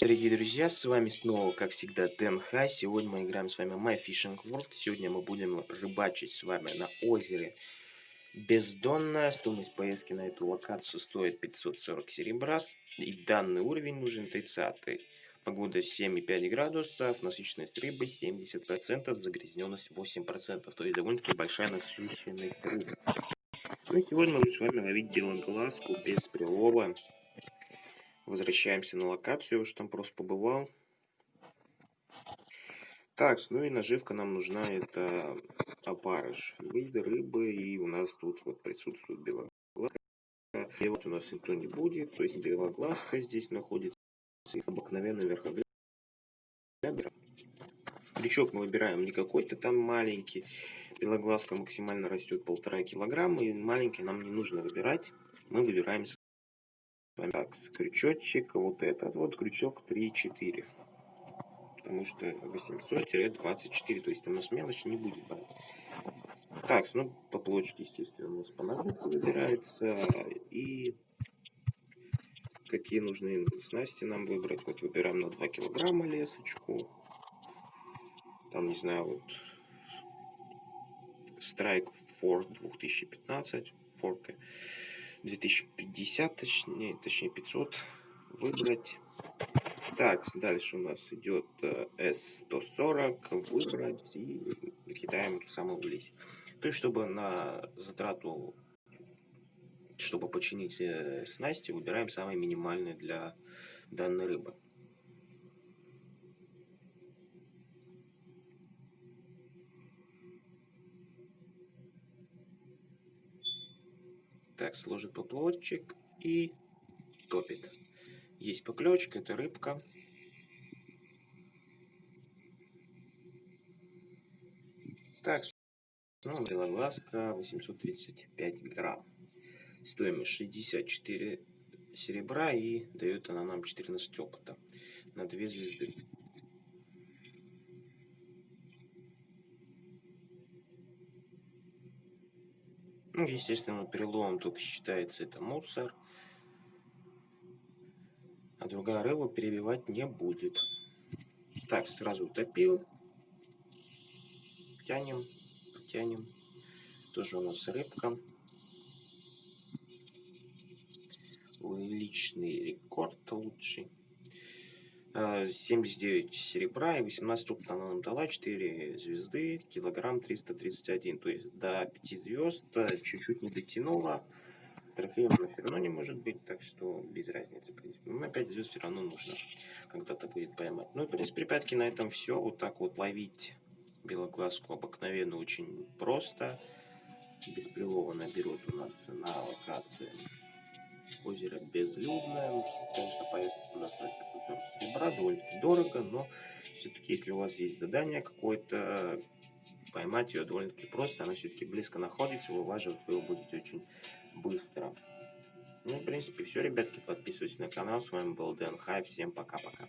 Дорогие друзья, с вами снова, как всегда, Дэн Хай. Сегодня мы играем с вами My Fishing World. Сегодня мы будем рыбачить с вами на озере Бездонная. Стоимость поездки на эту локацию стоит 540 серебра. И данный уровень нужен 30 -й. Погода 7,5 градусов, насыщенность рыбы 70%, загрязненность 8%. То есть довольно-таки большая насыщенность рыбы. Ну сегодня мы будем с вами ловить белоглазку без прилова. Возвращаемся на локацию, уж там просто побывал. Так, ну и наживка нам нужна, это опарыш. Виды рыбы, и у нас тут вот присутствует белоглазка. И вот у нас никто не будет, то есть белоглазка здесь находится. И обыкновенный верхоглядер. Крючок мы выбираем не какой-то там маленький. Белоглазка максимально растет полтора килограмма, и маленький нам не нужно выбирать. Мы выбираем так, крючочек, вот этот вот крючок 3-4. Потому что 800-24, то есть там у нас мелочь не будет брать. Так, ну поплочки, естественно, у нас по ножнику выбираются. И какие нужны снасти нам выбрать. Вот выбираем на 2 килограмма лесочку. Там, не знаю, вот Strike Force 2015 форка. 2050, точнее, точнее 500 выбрать. Так, дальше у нас идет S140, э, выбрать и кидаем ту самую влезть. То есть, чтобы на затрату, чтобы починить э, снасти, выбираем самые минимальные для данной рыбы. Так, сложит поплавочек и топит. Есть поклевочка, это рыбка. Так, ну, белоглазка 835 грамм. Стоимость 64 серебра и дает она нам 14 опыта на 2 звезды. Ну, естественно, перелом только считается это мусор. А другая рыба перебивать не будет. Так, сразу утопил. Тянем, тянем. Тоже у нас рыбка. Личный рекорд лучший. 79 серебра и 18 опыта она нам дала, 4 звезды, килограмм 331, то есть до 5 звезд чуть-чуть не дотянула. Трофеем она все равно не может быть, так что без разницы, в принципе. Но 5 звезд все равно нужно когда-то будет поймать. Ну и, в принципе, на этом все. Вот так вот ловить белоглазку обыкновенно очень просто. Без прилова наберут у нас на локации озеро безлюдное. Ну, конечно, поездка туда стоит 540 серебра, довольно-таки дорого, но все-таки, если у вас есть задание какое-то, поймать ее довольно-таки просто, она все-таки близко находится, вылаживать вы его будете очень быстро. Ну, в принципе, все, ребятки, подписывайтесь на канал, с вами был Дэн Хай, всем пока-пока.